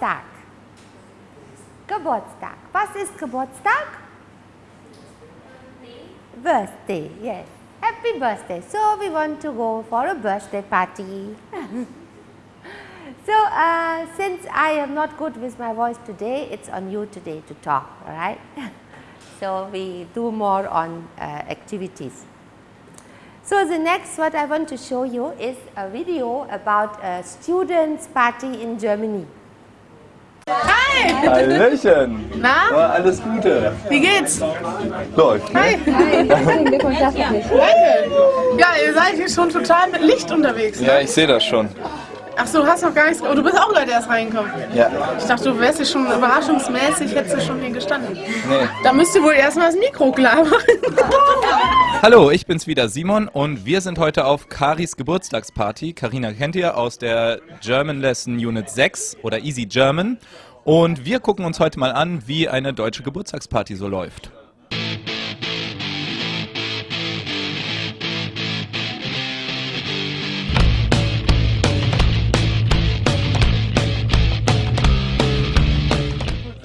Geburtstag. Geburtstag. Was ist Geburtstag? Birthday, yes. Happy birthday. So we want to go for a birthday party. so uh, since I am not good with my voice today, it's on you today to talk, all right? so we do more on uh, activities. So the next what I want to show you is a video about a students party in Germany. Hi! Hallöchen! Na? Oh, alles Gute! Wie geht's? Läuft, ne? Hi! Danke! Ja, ihr seid hier schon total mit Licht unterwegs. Ne? Ja, ich sehe das schon. Ach so, du hast noch gar nichts. Oh, du bist auch gerade erst reingekommen. Ja. Ich dachte, du wärst hier schon überraschungsmäßig, hättest du schon hier gestanden. Nee. Da müsst ihr wohl erstmal das Mikro klar machen. Hallo, ich bin's wieder Simon und wir sind heute auf Karis Geburtstagsparty. Karina kennt ihr aus der German Lesson Unit 6 oder Easy German. Und wir gucken uns heute mal an, wie eine deutsche Geburtstagsparty so läuft.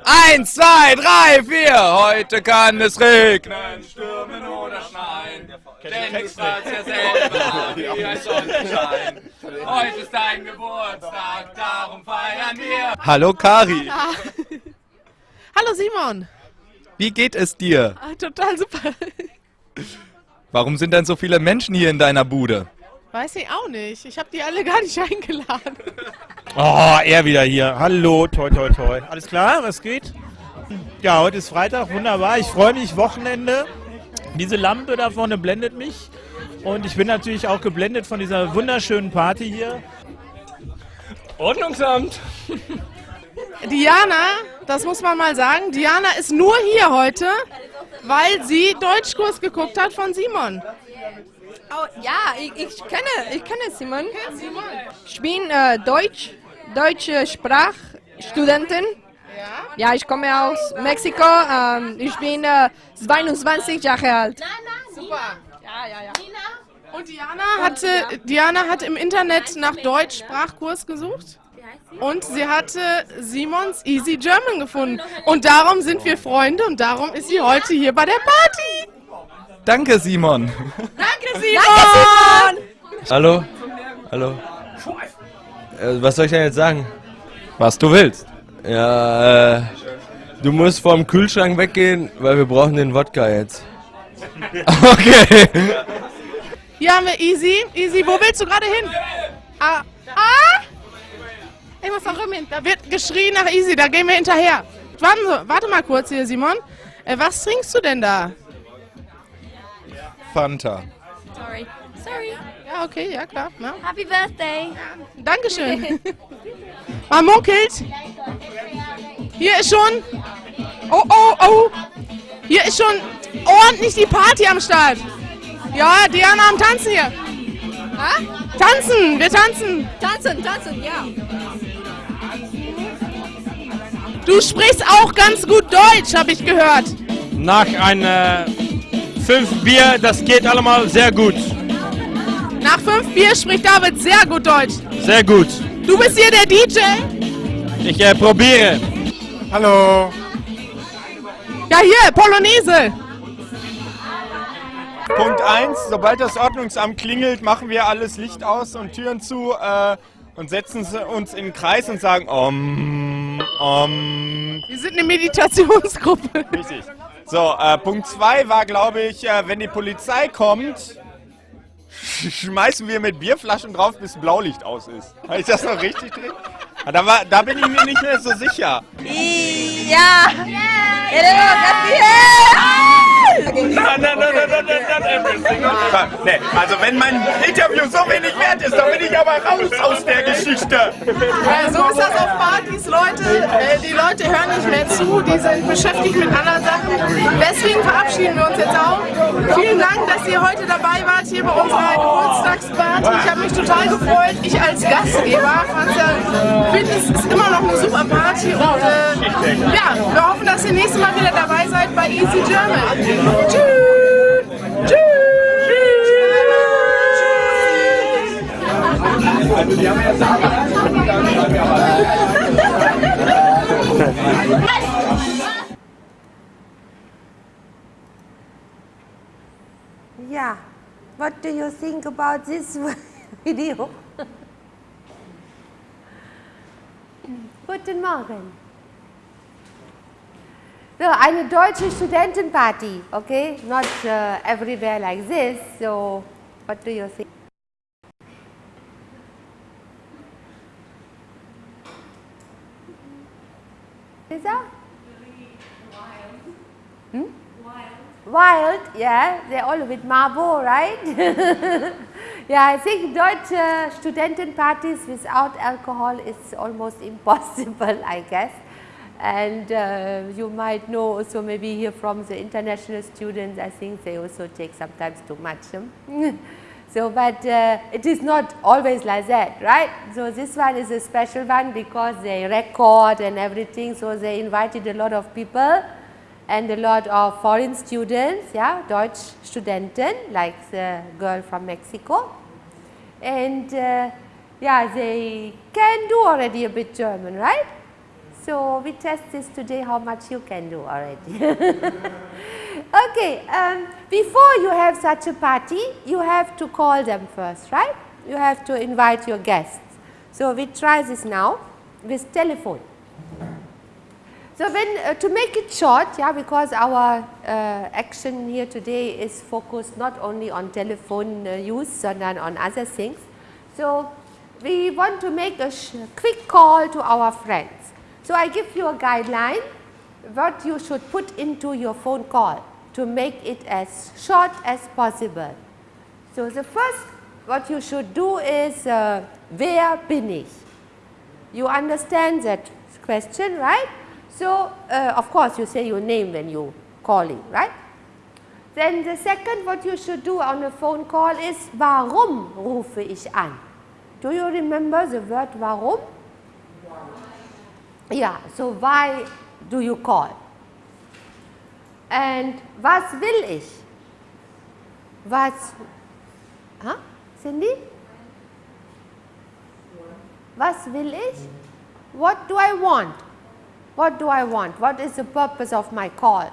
Eins, zwei, drei, vier. Heute kann es regnen, stürmen oder schneien. Denn strahlst ja selber wie ein Sonnenschein. Heute ist dein Geburtstag, darum feiern wir. Hallo Kari, Hallo Simon. wie geht es dir? Ah, total super. Warum sind denn so viele Menschen hier in deiner Bude? Weiß ich auch nicht. Ich habe die alle gar nicht eingeladen. Oh, er wieder hier. Hallo, toi, toi, toi. Alles klar, was geht? Ja, heute ist Freitag, wunderbar. Ich freue mich, Wochenende. Diese Lampe da vorne blendet mich. Und ich bin natürlich auch geblendet von dieser wunderschönen Party hier. Ordnungsamt! Diana, das muss man mal sagen, Diana ist nur hier heute, weil sie Deutschkurs geguckt hat von Simon. Oh, ja, ich, ich kenne, ich kenne Simon. Ich bin äh, Deutsch, deutsche Sprachstudentin. Ja, ich komme aus Mexiko. Ähm, ich bin äh, 22 Jahre alt. Super. Ja, ja, ja. Und Diana hatte, Diana hat im Internet nach Deutsch Sprachkurs gesucht. Und sie hatte Simons Easy German gefunden. Und darum sind wir Freunde und darum ist sie heute hier bei der Party. Danke Simon. Danke, Simon! Hallo? Hallo? Äh, was soll ich denn jetzt sagen? Was du willst. Ja, äh, du musst vom Kühlschrank weggehen, weil wir brauchen den Wodka jetzt. Okay. Hier haben wir Easy. Easy, wo willst du gerade hin? Ah, ah! Ich muss auch hin. Da wird geschrien nach Easy, da gehen wir hinterher. Warte, warte mal kurz hier, Simon. Äh, was trinkst du denn da? Fanta. Sorry. Sorry. Ja, okay, ja klar. Ja. Happy Birthday. Dankeschön. Man munkelt. Hier ist schon. Oh, oh, oh. Hier ist schon ordentlich die Party am Start. Ja, Diana am Tanzen hier. Ha? Tanzen, wir tanzen. Tanzen, tanzen, ja. Du sprichst auch ganz gut Deutsch, habe ich gehört. Nach einer fünf Bier, das geht allemal sehr gut. Nach fünf Bier spricht David sehr gut Deutsch. Sehr gut. Du bist hier der DJ? Ich äh, probiere. Hallo! Ja, hier, Polonaise. Punkt 1, sobald das Ordnungsamt klingelt, machen wir alles Licht aus und Türen zu äh, und setzen uns in den Kreis und sagen Om, Om. Wir sind eine Meditationsgruppe. Richtig. So, äh, Punkt 2 war, glaube ich, äh, wenn die Polizei kommt, schmeißen wir mit Bierflaschen drauf, bis Blaulicht aus ist. Habe ich das noch richtig drin? Ah, Da, war, da bin ich mir nicht mehr so sicher. Ja. Nein, nein, nein, nein, nein, nein, not everything. Nee, also wenn mein Interview so wenig wert ist, dann bin ich aber raus aus der Geschichte. Äh, so ist das auf Partys, Leute. Äh, die Leute hören nicht mehr zu, die sind beschäftigt mit anderen Sachen. Deswegen verabschieden wir uns jetzt auch. Vielen Dank, dass ihr heute dabei wart hier bei unserer Geburtstagsparty. Ich habe mich total gefreut. Ich als Gastgeber fand's ja, es ist immer noch eine super Party und äh, ja, wir hoffen, dass ihr nächstes Mal wieder dabei seid bei Easy German. Tschüss! Tschüss! Yeah. What do you think about this video? Guten Morgen. So, eine deutsche Studentenparty, okay? Not uh, everywhere like this. So, what do you think? Lisa? Hmm? Wild, yeah, they're all with Marbo, right? yeah, I think Deutsche Studentenpartys without alcohol is almost impossible, I guess. And uh, you might know also maybe here from the international students, I think they also take sometimes too much. Hmm? so, but uh, it is not always like that, right? So, this one is a special one because they record and everything. So, they invited a lot of people and a lot of foreign students, yeah, Deutsch Studenten like the girl from Mexico. And uh, yeah, they can do already a bit German, right? So, we test this today how much you can do already. okay, um, before you have such a party, you have to call them first, right? You have to invite your guests. So, we try this now with telephone. So, when uh, to make it short, yeah, because our uh, action here today is focused not only on telephone uh, use, but on other things. So, we want to make a quick call to our friends. So, I give you a guideline what you should put into your phone call to make it as short as possible. So, the first what you should do is uh, wer bin ich? You understand that question, right? So, uh, of course, you say your name when you calling, right? Then the second what you should do on a phone call is warum rufe ich an? Do you remember the word warum? Yeah, so why do you call? And was will ich? Was, huh? Cindy? Was will ich? What do I want? What do I want? What is the purpose of my call?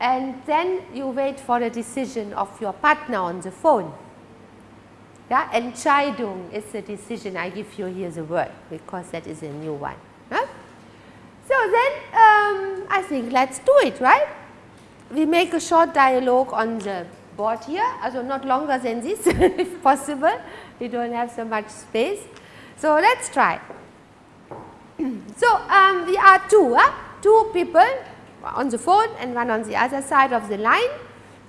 And then you wait for a decision of your partner on the phone. Yeah, Entscheidung is the decision. I give you here the word because that is a new one. Huh? So then um, I think let's do it, right? We make a short dialogue on the board here, also not longer than this if possible. We don't have so much space. So let's try. so um, we are two, huh? two people on the phone and one on the other side of the line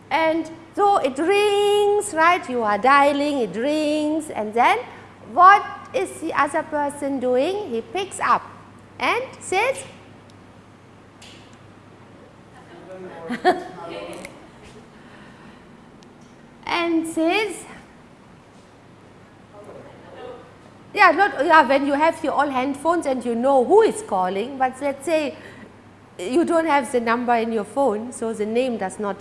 and so it rings, right, you are dialing, it rings and then what is the other person doing? He picks up and says and says yeah not yeah when you have your all handphones and you know who is calling but let's say you don't have the number in your phone so the name does not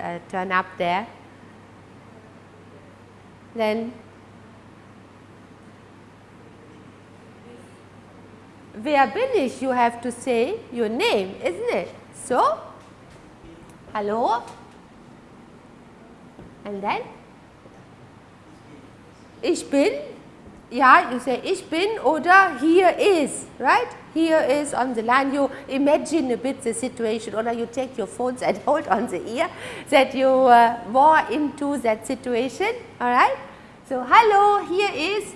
uh, turn up there then wer bin ich you have to say your name isn't it? So hello? And then? Ich bin yeah you say ich bin oder here is right? Here is on the line. You imagine a bit the situation or you take your phones and hold on the ear that you uh, into that situation all right? So hello here is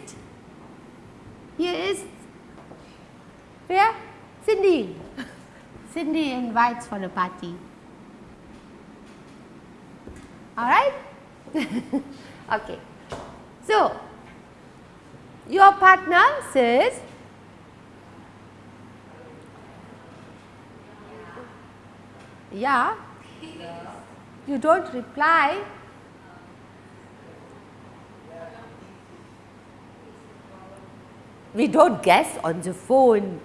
here is where Cindy. Cindy invites for a party. All right? Okay. So your partner says yeah. You don't reply. We don't guess on the phone.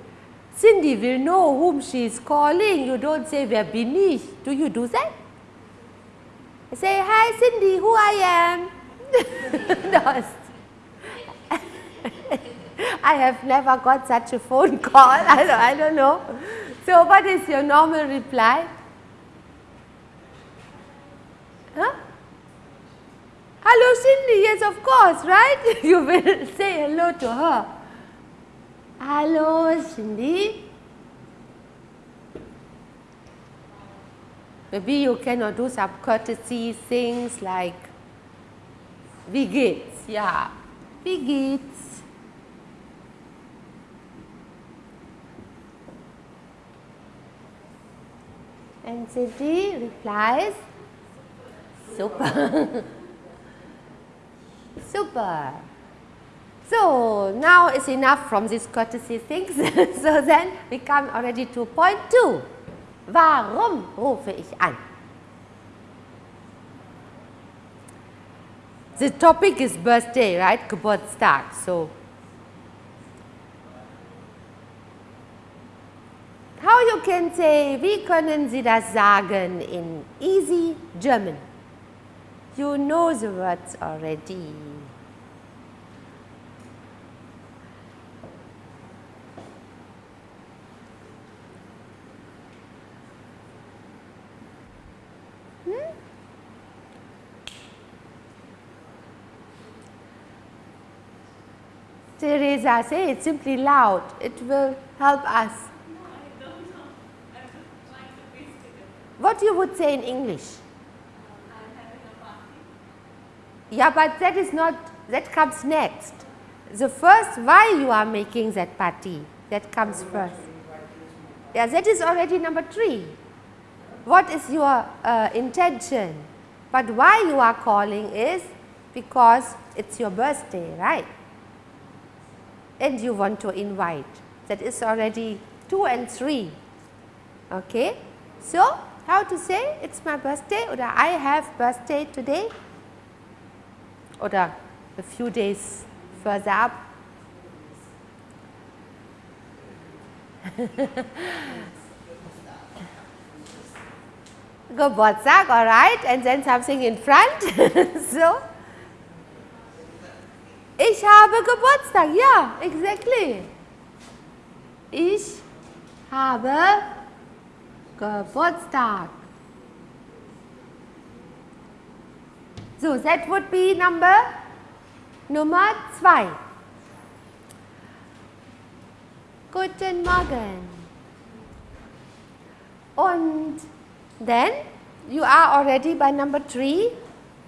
Cindy will know whom she is calling. You don't say wer bin ich do you do that? Say hi Cindy. Who I am? No. I have never got such a phone call. I don't, I don't know. So, what is your normal reply? Huh? Hello Cindy, yes of course, right? you will say hello to her. Hello Cindy. Maybe you cannot do some courtesy things like wie? Yeah. Wie? And Cindy replies, super. super. So now it's enough from these courtesy things. so then we come already to point two. Warum rufe ich an? The topic is birthday, right? Geburtstag. So, how you can say, wie können Sie das sagen in easy German? You know the words already. Hmm? Teresa, say it simply loud. It will help us. What you would say in English? Yeah, but that is not, that comes next. The first, why you are making that party, that comes first. Yeah, that is already number three. What is your uh, intention? But why you are calling is because it's your birthday, right? and you want to invite. That is already 2 and 3. Okay. So, how to say it's my birthday or I have birthday today or a few days further up. Geburtstag, all right, and then something in front. so, Ich habe Geburtstag. Ja, exactly. Ich habe Geburtstag. So, that would be number Nummer zwei. Guten Morgen. And then you are already by number three.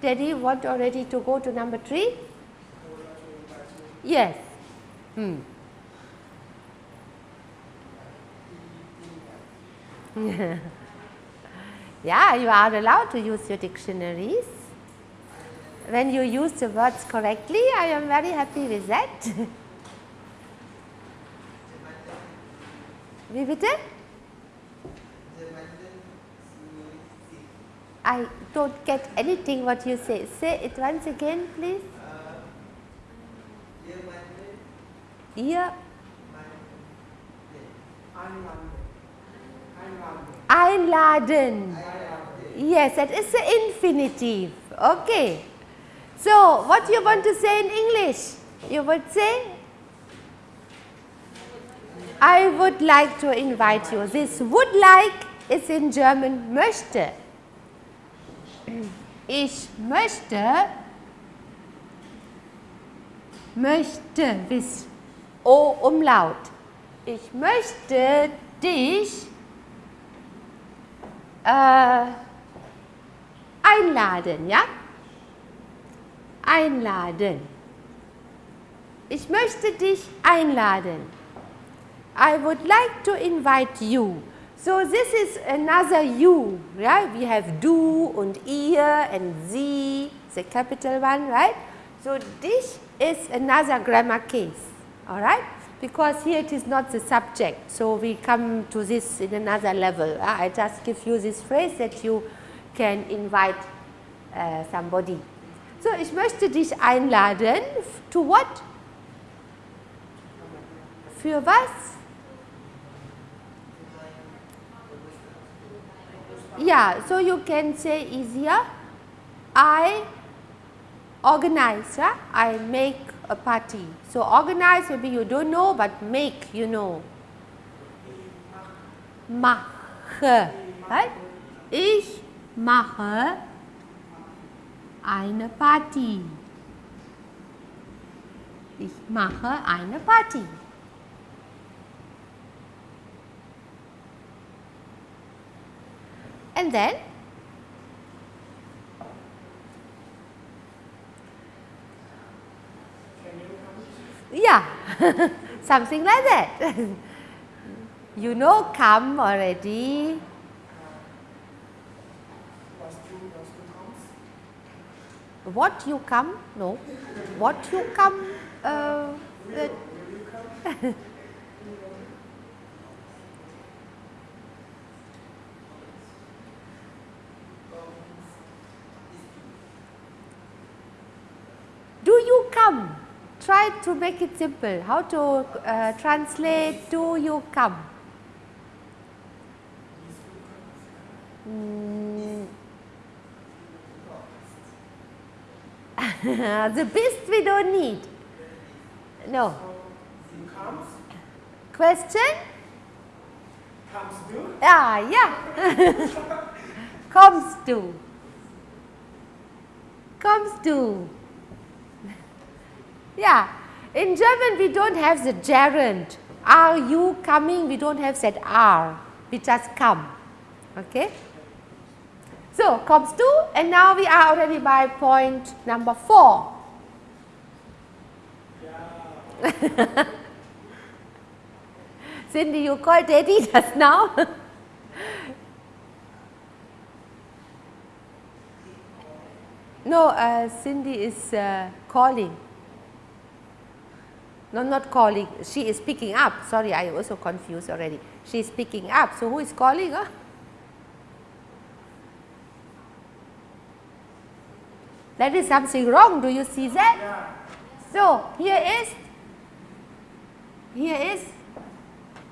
Daddy want already to go to number three? Yes. Hmm. yeah, you are allowed to use your dictionaries. When you use the words correctly, I am very happy with that. Wie bitte? I don't get anything what you say. Say it once again, please. Ihr einladen. Yes, that is the infinitive. Okay. So, what you want to say in English? You would say, I would like to invite you. This would like is in German möchte. Ich möchte, möchte, bis O Umlaut. Ich möchte dich äh, einladen, ja? Einladen. Ich möchte dich einladen. I would like to invite you. So this is another you, right? We have du und ihr and sie, the capital one, right? So this is another grammar case all right because here it is not the subject. So, we come to this in another level. Uh, I just give you this phrase that you can invite uh, somebody. So, ich möchte dich einladen to what? Für was? Yeah, so you can say easier, I organize, yeah? I make a party. So organize maybe you don't know but make you know. Mache, right? Ich mache eine Party. Ich mache eine Party. And then Yeah, something like that. you know come already. What you come? No. What you come? Uh, uh, do you come? Try to make it simple. How to uh, translate do you come? Mm. the best we don't need. No. Question? Comes to? Ah, yeah. Comes to. Comes to. Yeah. In German we don't have the gerund. Are you coming? We don't have that are. We just come. Okay. So, comes to and now we are already by point number 4. Cindy, you called daddy just now? no, uh, Cindy is uh, calling. No, not calling. She is picking up. Sorry, I also confused already. She is picking up. So, who is calling? Huh? That is something wrong. Do you see that? Yeah. So, here is, here is,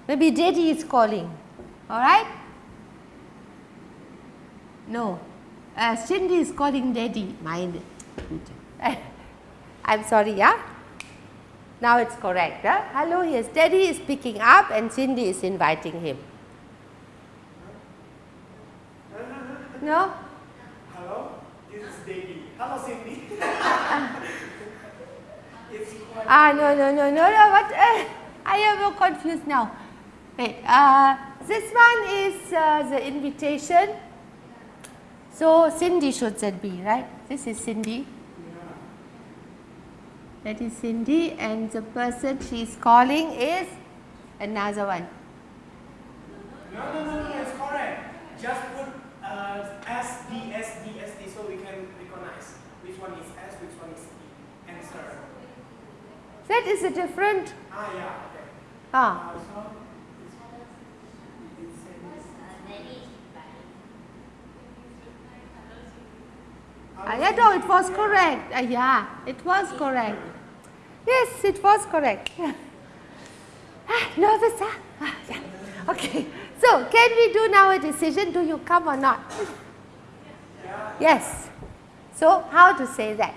maybe daddy is calling. Alright? No. Uh, Cindy is calling daddy. Mind. I'm sorry, yeah? Now it's correct. Huh? Hello, yes, daddy is picking up and Cindy is inviting him. No? Hello? This is Davey. Hello, Cindy. Ah, no, no, no, no, no, what? Uh, I am confused now. Wait, uh, this one is uh, the invitation. So, Cindy should that be, right? This is Cindy. That is Cindy and the person she is calling is another one. No, no, no, no, it's correct. Just put uh, S, D, S, D, S, D so we can recognize which one is S, which one is D. Answer. That is a different, Ah, yeah, okay. ah, Uh, so, it's, it's, yeah, no, it was correct. Uh, yeah, it was correct. Yes, it was correct. ah, nervous, huh? Ah, yeah. Okay, so can we do now a decision? Do you come or not? Yes. So, how to say that?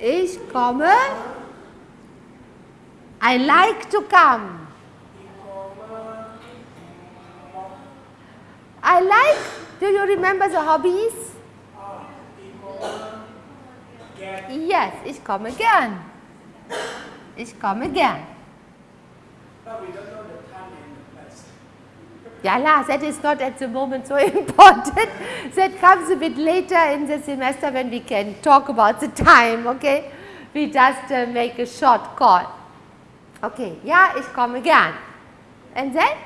Ich komme. I like to come. I like, do you remember the hobbies? Yes, ich komme gern. Ich komme gern. but we don't know the time. Ja, la, that is not at the moment so important. that comes a bit later in the semester when we can talk about the time, okay? We just uh, make a short call. Okay, yeah, ich komme gern. And then?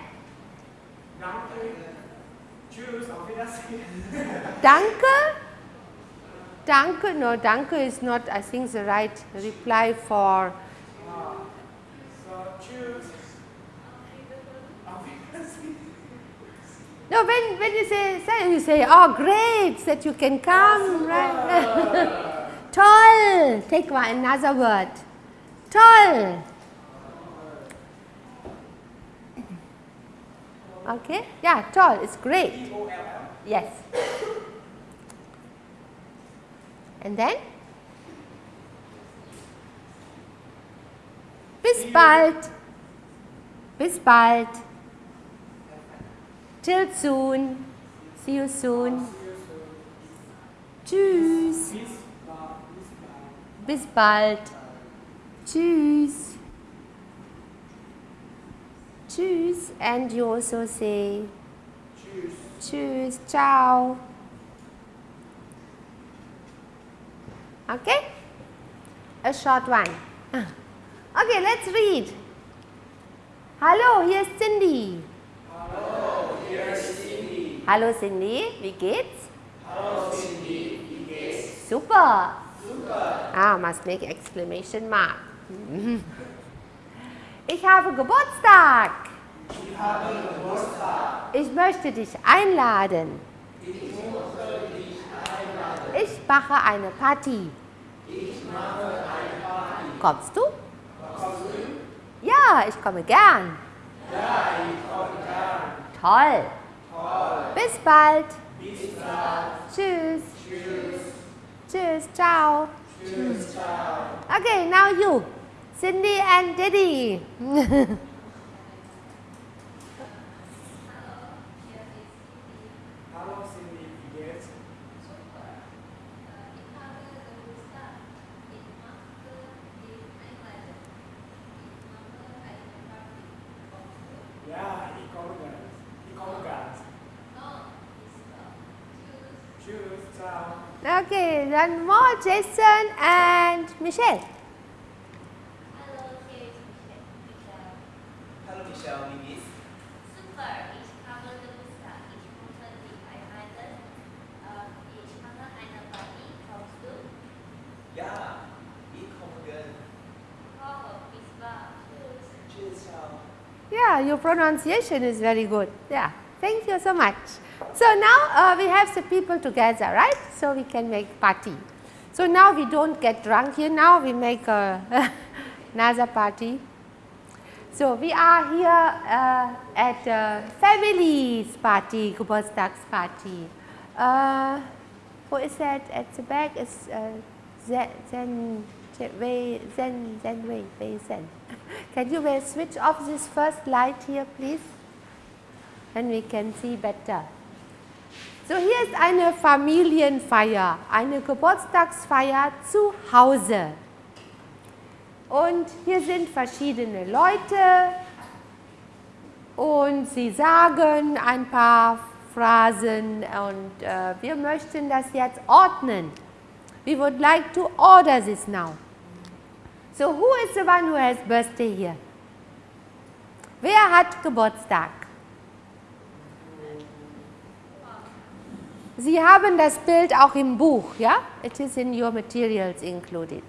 Danke. Tschüss, auf Wiedersehen. Danke? Danke, no, danke is not, I think, the right reply for, So, tschüss. No, when, when you say, say, you say, oh, great, that you can come, right? Toll, take one, another word. Toll. Okay, yeah, tall it's great. Yes. And then? Bis bald. Bis bald. Till soon. See you soon. Tschüss. Bis bald. Tschüss. Tschüss. And you also say Tschüss. Ciao. Okay? A short one. Okay, let's read. Hello, here's Cindy. Hello, hier ist Cindy. Hallo Cindy, wie geht's? Hallo Cindy, wie geht's? Super. Super. Ah, must make exclamation mark. Ich habe Geburtstag. Ich habe Geburtstag. Ich möchte dich einladen. Ich möchte dich einladen. Ich mache eine Party. Ich mache eine Party. Kommst du? Kommst du? Ja, ich komme gern. Ja, ich komme gern. Toll. Toll. Bis bald. Bis bald. Tschüss. Tschüss. Tschüss. Ciao. Tschüss. Ciao. Okay, now you. Cindy and Diddy. Hallo Cindy, wie geht's? Ja, ich komme ganz. Ich komme ganz. Tschüss, ciao. Okay, then more Jason and Michelle. Hallo Michelle, wie geht's? Super, ich habe Geburtstag. Ich möchte dich einladen. Ähm, Ich mache eine Party. Kommst du? Ja, ich komme gern. Oh, bis bald. Tschüss. Tschüss, ciao. Yeah, your pronunciation is very good. Yeah, thank you so much. So now uh, we have the people together, right? So we can make party. So now we don't get drunk here. Now we make a another party. So we are here uh, at uh, family's party, Geburtstagsparty. Uh, who is that at the back? Is uh, Zen, Wei, Zen, Zen, Wei, Wei Zen. Can you switch off this first light here, please? Then we can see better. So hier ist eine Familienfeier, eine Geburtstagsfeier zu Hause. Und hier sind verschiedene Leute und sie sagen ein paar Phrasen und äh, wir möchten das jetzt ordnen. We would like to order this now. So who is the one who has birthday here? Wer hat Geburtstag? Sie haben das Bild auch im Buch, ja? It is in your materials included.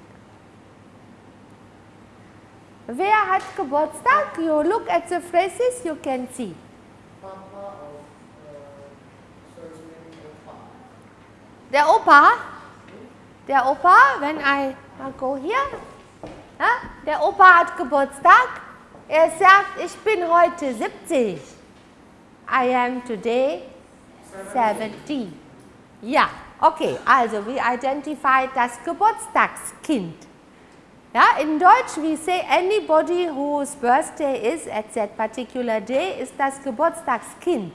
Wer hat Geburtstag? You look at the phrases, you can see. Der Opa, der Opa, wenn I go here, ja? der Opa hat Geburtstag. Er sagt, ich bin heute 70. I am today 70. Ja, okay, also we identified das Geburtstagskind. Ja, in Deutsch we say anybody whose birthday is at that particular day ist das Geburtstagskind.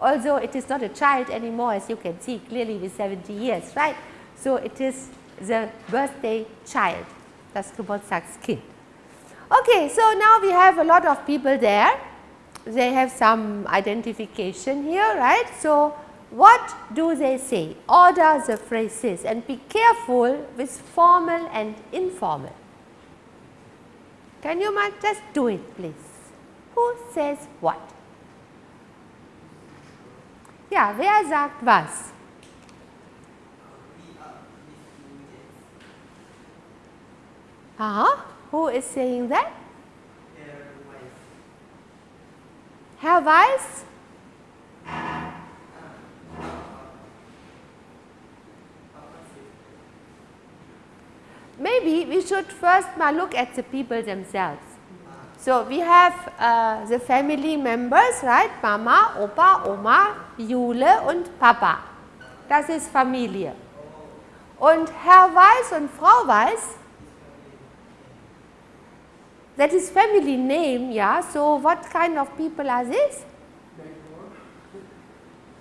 Although it is not a child anymore as you can see clearly with 70 years, right? So it is the birthday child, das Geburtstagskind. Okay, so now we have a lot of people there. They have some identification here, right? So what do they say? Order the phrases and be careful with formal and informal. Can you ma- just do it please? Who says what? Ja, wer sagt was? Aha, who is saying that? Herr Weiß? Maybe we should first look at the people themselves. So, we have uh, the family members, right? Mama, Opa, Oma, Jule und Papa. Das ist Familie. Und Herr Weiß und Frau Weiß, that is family name, yeah. So, what kind of people are these?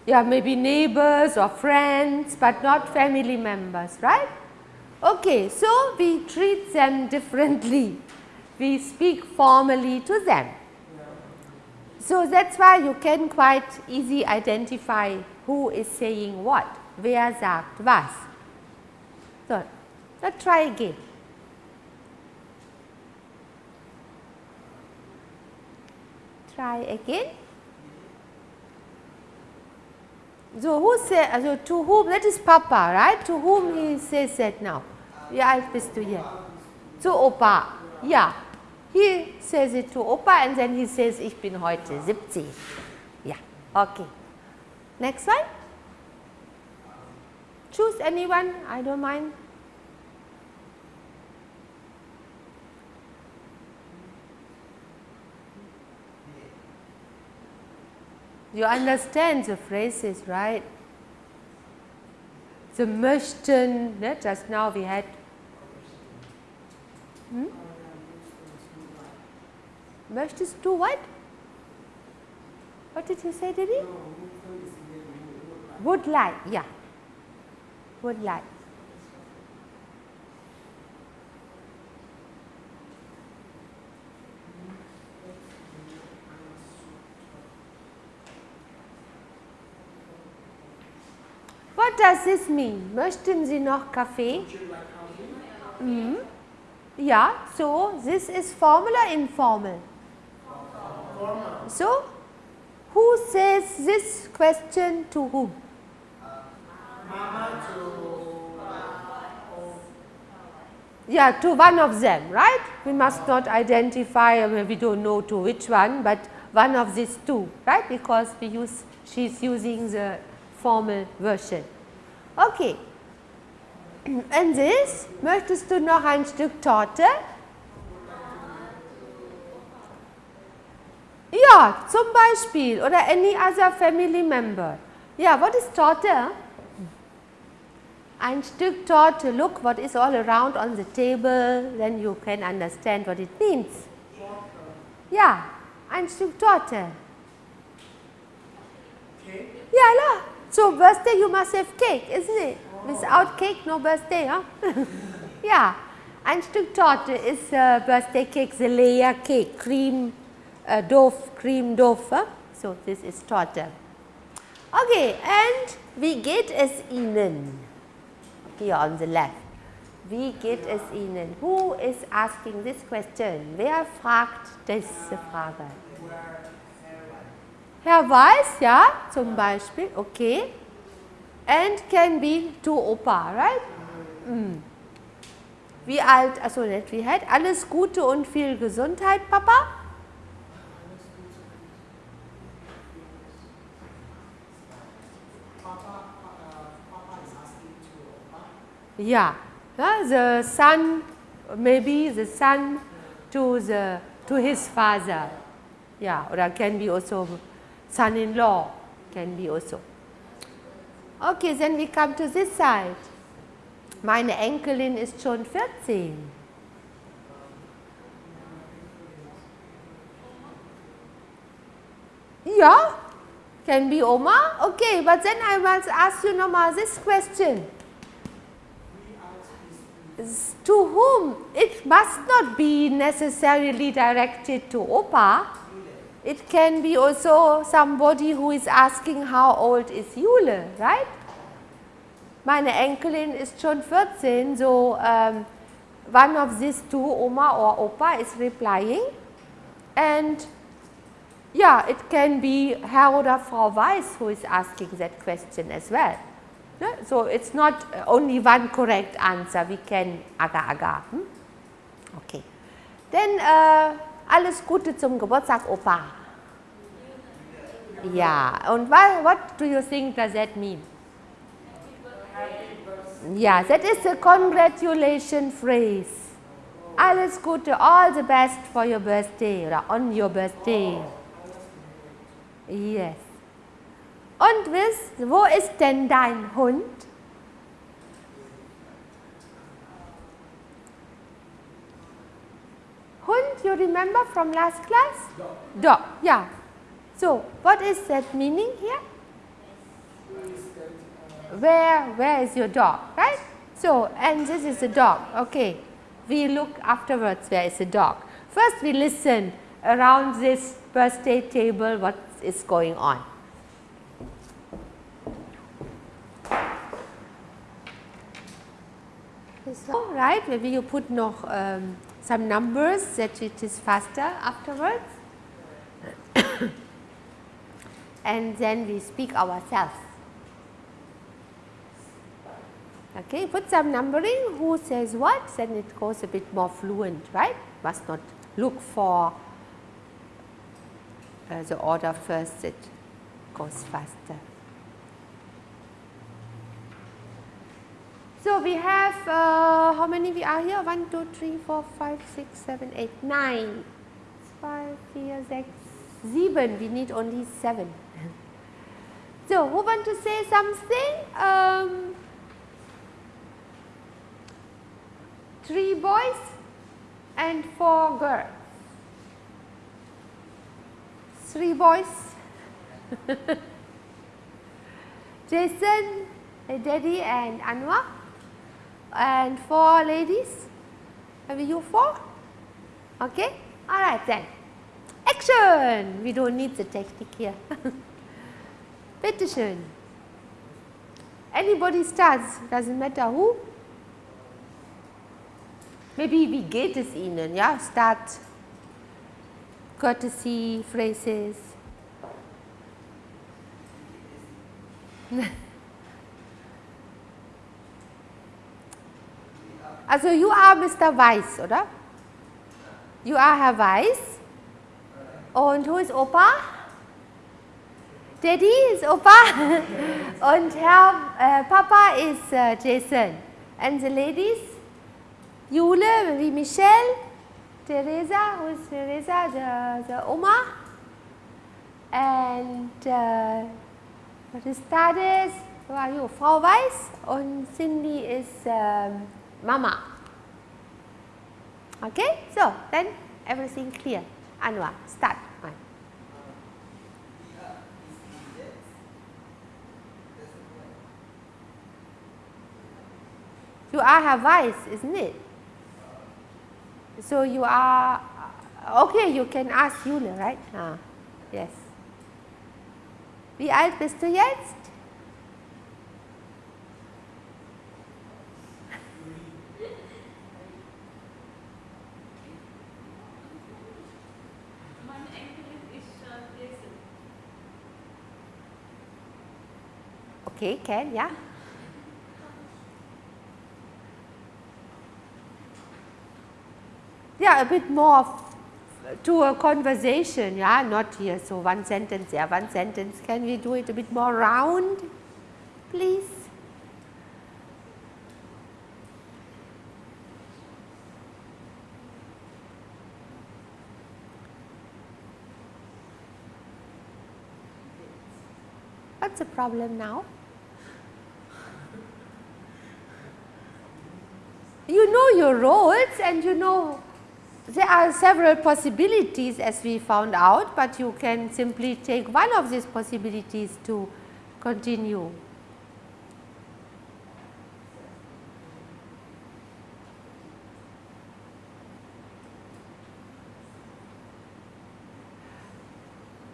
Yeah, maybe neighbors or friends, but not family members, right? Okay, so we treat them differently. We speak formally to them. So that's why you can quite easy identify who is saying what, wer sagt was. So, let's try again. Try again. So who say, uh, so to whom, that is Papa, right? To whom he says that now? Wie alt bist du jetzt? to Opa, ja. He says it to Opa and then he says, ich bin heute 70. yeah okay. Next one. Choose anyone, I don't mind. You understand the phrases, right? The möchten, ne? just now we had. Hmm? Möchtest du what? What did you say, Didi? Would like, yeah. Would like. What does this mean? Möchten Sie noch Kaffee? Mm. Yeah, so this is formal or informal? So, who says this question to whom? Yeah, to one of them, right? We must not identify, we don't know to which one, but one of these two, right? Because we use, she's using the formal version. Okay. Und this, möchtest du noch ein Stück Torte? Ja, zum Beispiel oder any other family member. Yeah, what is Torte? Ein Stück Torte, look what is all around on the table, then you can understand what it means. Ja, ein Stück Torte. Okay. Ja, la. So birthday you must have cake, isn't it? Without cake, no birthday, huh? yeah. Ein Stück Torte is uh, birthday cake, the layer cake, cream, uh, dough, cream dough. Huh? So this is Torte. Okay, and wie geht es Ihnen? Here on the left. Wie geht es Ihnen? Who is asking this question? Wer fragt diese Frage? Herr Weiß, ja, zum Beispiel, okay. And can be to Opa, right? Mm. Wie alt, also nicht wie alt, alles Gute und viel Gesundheit, Papa? Yeah, yeah, the son, maybe the son to the to his father. Yeah, or can be also son-in-law, can be also. Okay, then we come to this side. Meine Enkelin ist schon 14. Yeah, can be Oma. Okay, but then I must ask you nochmal this question. To whom? It must not be necessarily directed to Opa. It can be also somebody who is asking how old is Jule, right? Meine Enkelin ist schon 14, so um, one of these two, Oma or Opa, is replying. And yeah, it can be Herr oder Frau Weiss who is asking that question as well. So it's not only one correct answer, we can aga aga. Hm? Okay. Then uh, alles Gute zum Geburtstag, Opa. Ja, and what, what do you think does that mean? Yeah, that is a congratulation phrase. Alles Gute, all the best for your birthday oder on your birthday. Yes. Und wisst, wo ist denn dein Hund? Hund, you remember from last class? Dog. Dog, yeah. So, what is that meaning here? Where, where is your dog, right? So, and this is a dog, okay. We look afterwards where is the dog. First we listen around this birthday table what is going on. Right, maybe you put noch um, some numbers that it is faster afterwards and then we speak ourselves. Okay, put some numbering. Who says what? Then it goes a bit more fluent right? Must not look for uh, the order first. It goes faster. So, we have uh, how many we are here? 1, 2, 3, 4, 5, 6, 7, 8, 9, 5, 4, 6, 7 we need only 7. So, who want to say something? Um, three boys and four girls. Three boys. Jason, Daddy and Anwar and four ladies. Have you four? Okay. All right then. Action. We don't need the technique here. Petition. Anybody starts, doesn't matter who. Maybe we get es Ihnen, ja, start courtesy phrases. Also you are Mr. Weiss, oder? You are Herr Weiss. Und who is Opa? Daddy is Opa. Und Herr äh, Papa is uh, Jason. And the ladies? Jule, wie Michelle, Teresa, who is Teresa, the, the Oma. And uh, what is Tades? Who are you? Frau Weiss. Und Cindy is um, Mama. Okay, so then everything clear. Anwar, start. One. You are Herr Weiss, isn't it? So you are, okay, you can ask Jule, right? Ah, yes. Wie alt bist du jetzt? Okay, can, yeah. Yeah, a bit more to a conversation, yeah, not here. So one sentence, yeah, one sentence. Can we do it a bit more round, please? What's the problem now? You know your roles and you know there are several possibilities as we found out, but you can simply take one of these possibilities to continue.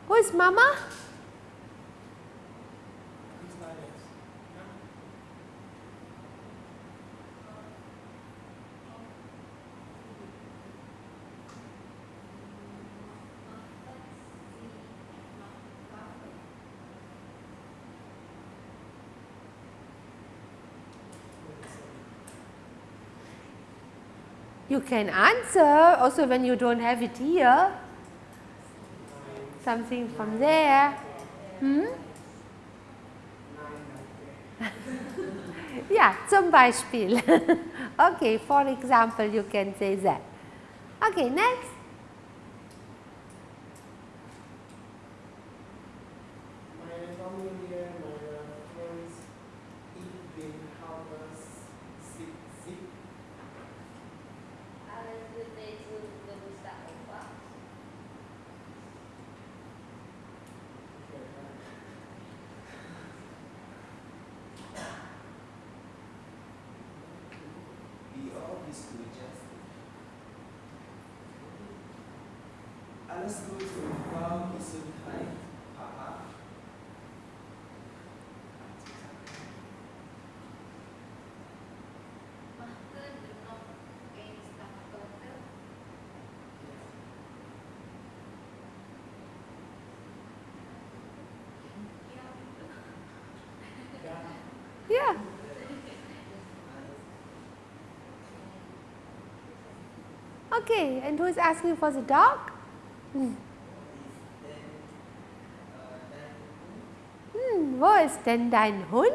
Who is mama? You can answer also when you don't have it here. Something from there. Hmm? ja, zum Beispiel. okay, for example, you can say that. Okay, next. Meine Familie, meine Friends, ich bin Hauptmann Sieg. Alles Gute zu Geburtstag Opa. Wie alt bist du, Justin? Alles Gute und Frau Gesundheit, Papa. Yeah. Okay, and who is asking for the dog? Ist denn dein Hund?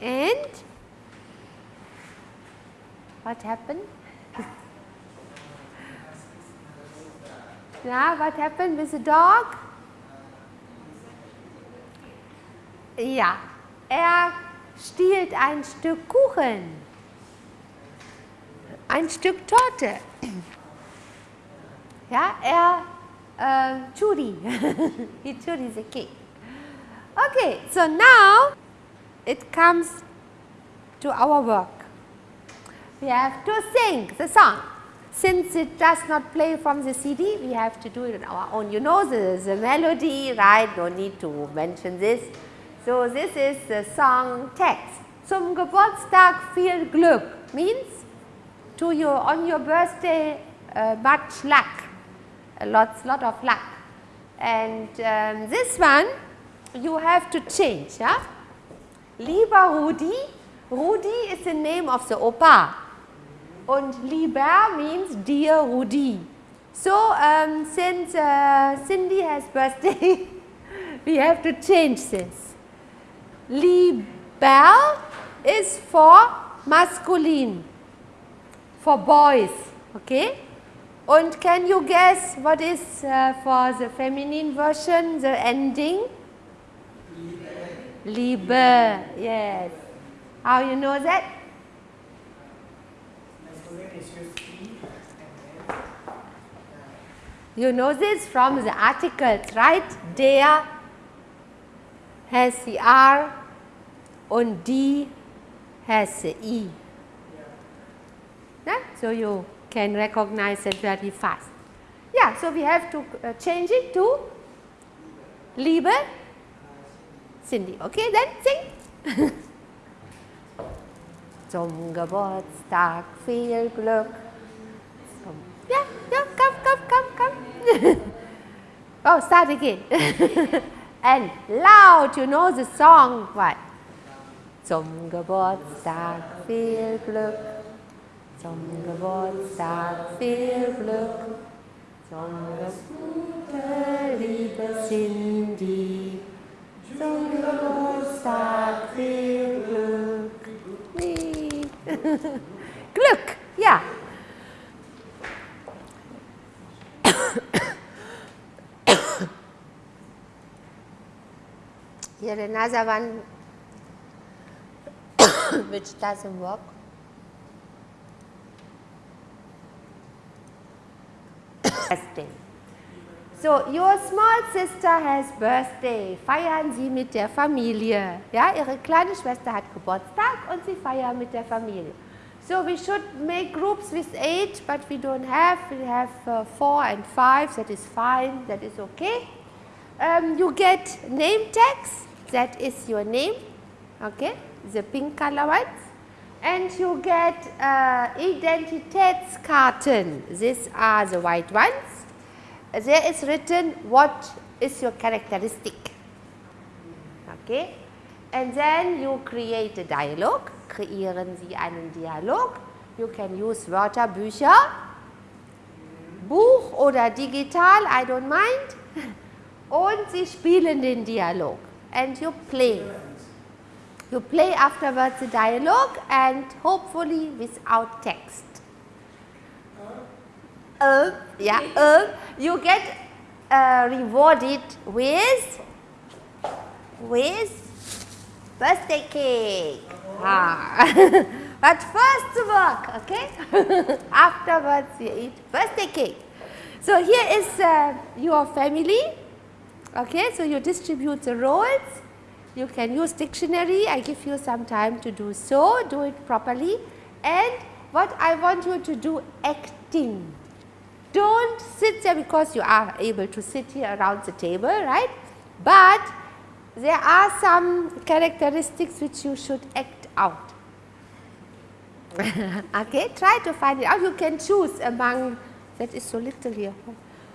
And what happened? yeah, what happened with the dog? Ja, er stiehlt ein Stück Kuchen, ein Stück Torte. Ja, er äh, churi, he churi the cake. Okay, so now it comes to our work. We have to sing the song. Since it does not play from the CD, we have to do it on our own. You know the, melody, right? No need to mention this. So this is the song text. Zum Geburtstag viel Glück means to your on your birthday uh, much luck, a lots lot of luck. And um, this one you have to change. Yeah? Lieber Rudi, Rudi is the name of the Opa. and lieber means dear Rudi. So um, since uh, Cindy has birthday, we have to change this. Lieber is for masculine, for boys, okay? And can you guess what is uh, for the feminine version, the ending? Liebe, yes. How you know that? You know this from the articles, right? Der has the R and die has the E. Yeah? So you can recognize it very fast. Yeah, so we have to uh, change it to Liebe Cindy. Okay, then sing. Zum Geburtstag viel Glück. Zum yeah, yeah, come, come, come, come. oh, start again. and loud, you know the song, what? Zum Geburtstag viel Glück. Zum Geburtstag viel Glück. Zum Geburtstag, liebe Cindy. Glück. Ja. Here another one which doesn't work. Birthday. So, your small sister has birthday. Feiern Sie mit der Familie. Ja, Ihre kleine Schwester hat Geburtstag und Sie feiern mit der Familie. So, we should make groups with eight, but we don't have. We have uh, four and five. That is fine. That is okay. Um, you get name tags. That is your name. Okay, the pink color ones. And you get uh, Identitätskarten. These are the white ones. There is written what is your characteristic. Okay, and then you create a dialogue. Kreieren Sie einen Dialog. You can use Wörterbücher, Buch oder digital, I don't mind. Und Sie spielen den Dialog. And you play. You play afterwards the dialogue and hopefully without text. Yeah, you get uh, rewarded with with birthday cake. Ah. but first work, okay? Afterwards you eat birthday cake. So here is uh, your family. Okay, so you distribute the roles. You can use dictionary. I give you some time to do so. Do it properly. And what I want you to do acting. Don't sit there because you are able to sit here around the table, right? But there are some characteristics which you should act out. okay, try to find it out. You can choose among, that is so little here.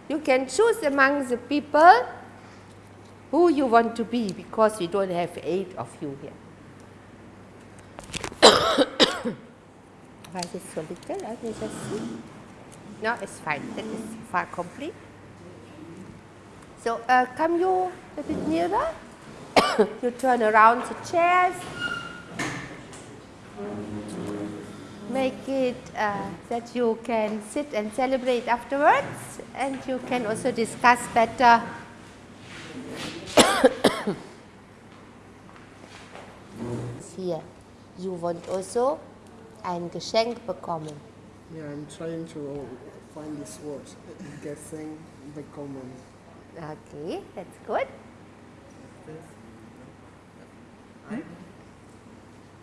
You can choose among the people who you want to be because we don't have eight of you here. Why is it so little? Let me just see. No, it's fine. That is far complete. So uh, come you a bit nearer. you turn around the chairs. Make it uh, that you can sit and celebrate afterwards and you can also discuss better hier. You want also ein Geschenk bekommen. Yeah, I'm trying to find this word. Guessing the common. Okay, that's good. Hmm?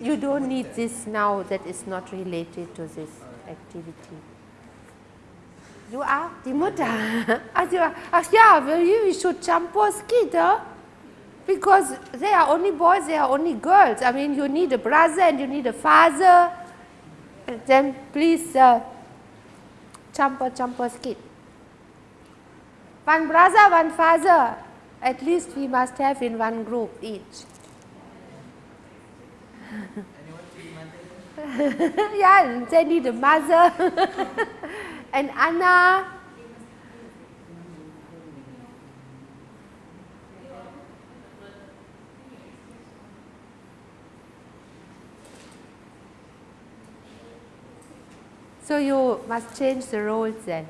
You don't need this now that is not related to this activity. Du auch? Die Mutter? Ach, ja, ach well, you should shampoo kid, huh? Because they are only boys, they are only girls. I mean, you need a brother and you need a father. Then please, uh, champo, champo kid. One brother, one father. At least we must have in one group each. yeah, they need a mother. and Anna. So you must change the roles then.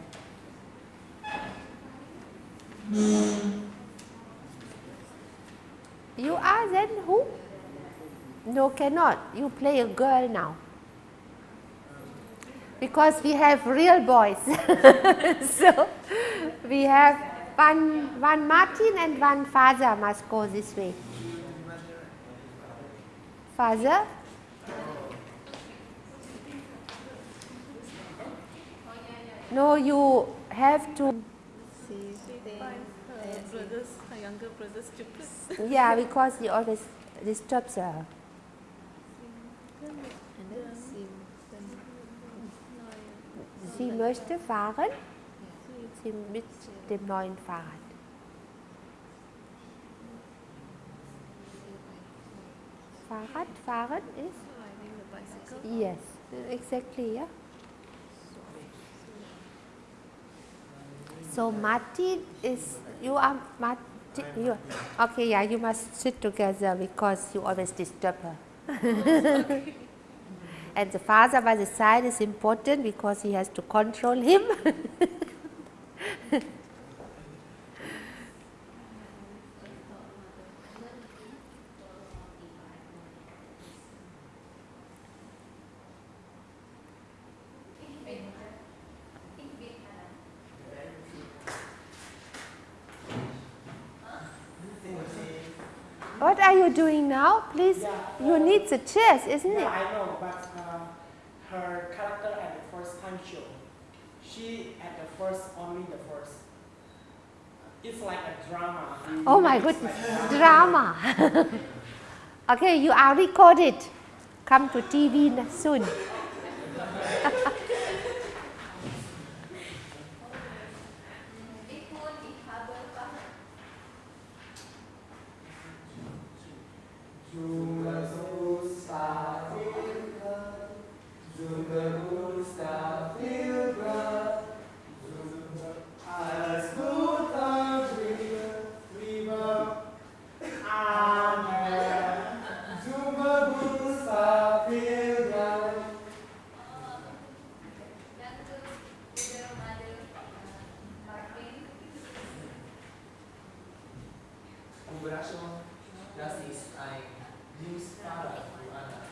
You are then who? No, cannot. You play a girl now. Because we have real boys. so we have one, one Martin and one father must go this way. Father? No, you have to. brothers, her younger brothers stupid. Yeah, because he always disturbs her. Sie möchte fahren Sie mit dem neuen Fahrrad. Fahrrad fahren ist? Yes, exactly, yeah. So Martin is, you are Martin, you, okay, yeah, you must sit together because you always disturb her. and the father by the side is important because he has to control him. What are you doing now? Yeah, you uh, need the chairs, isn't yeah, it? I know, but uh, her character at the first time show, she at the first only the first. It's like a drama. Oh my goodness, like a drama. okay, you are recorded. Come to TV soon. Das I use para to Anna.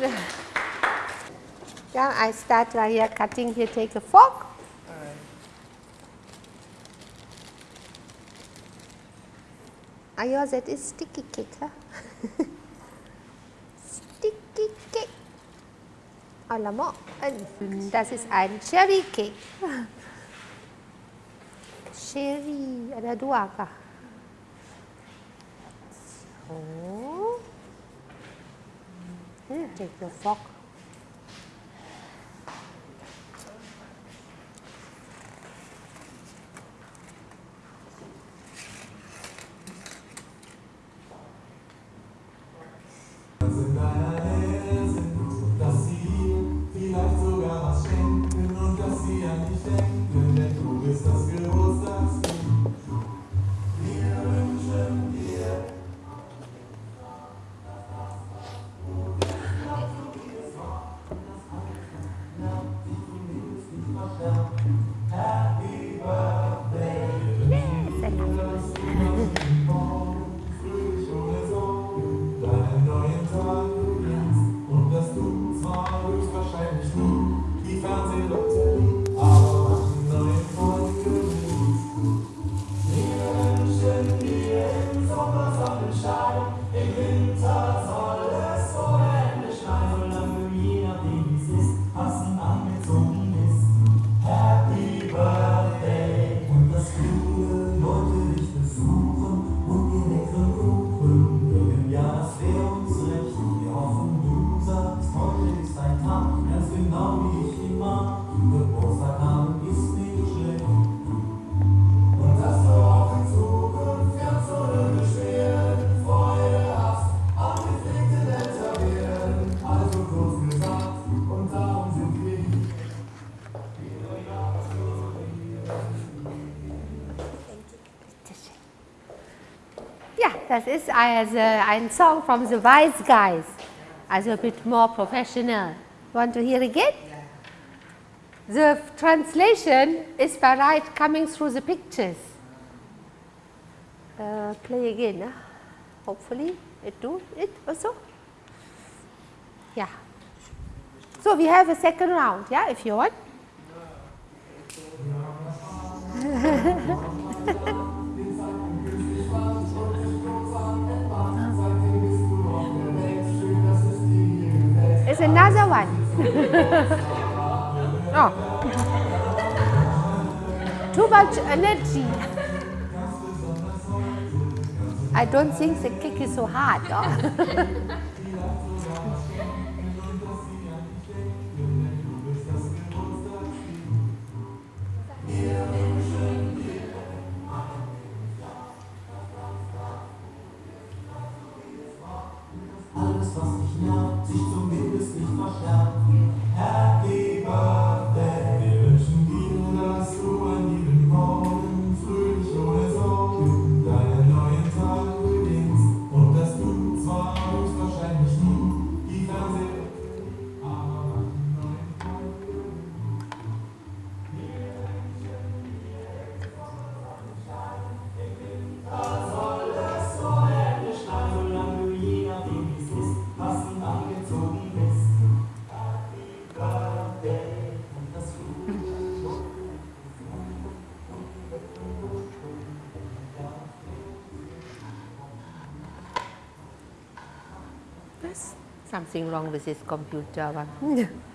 Yeah, I start right here cutting here, take a fork. Right. I use it is sticky cake, huh? sticky cake. A la. Das ist ein Cherry Cake. Cherry, ada dua kah? que é o eu foco. Das ist also ein Song from the Wise Guys, also a bit more professional. Want to hear again? The translation is by right coming through the pictures. Uh, play again, huh? hopefully it do it also. Yeah. So we have a second round, yeah, if you want. It's another one. oh. Too much energy. I don't think the kick is so hard. oh. Something wrong with this computer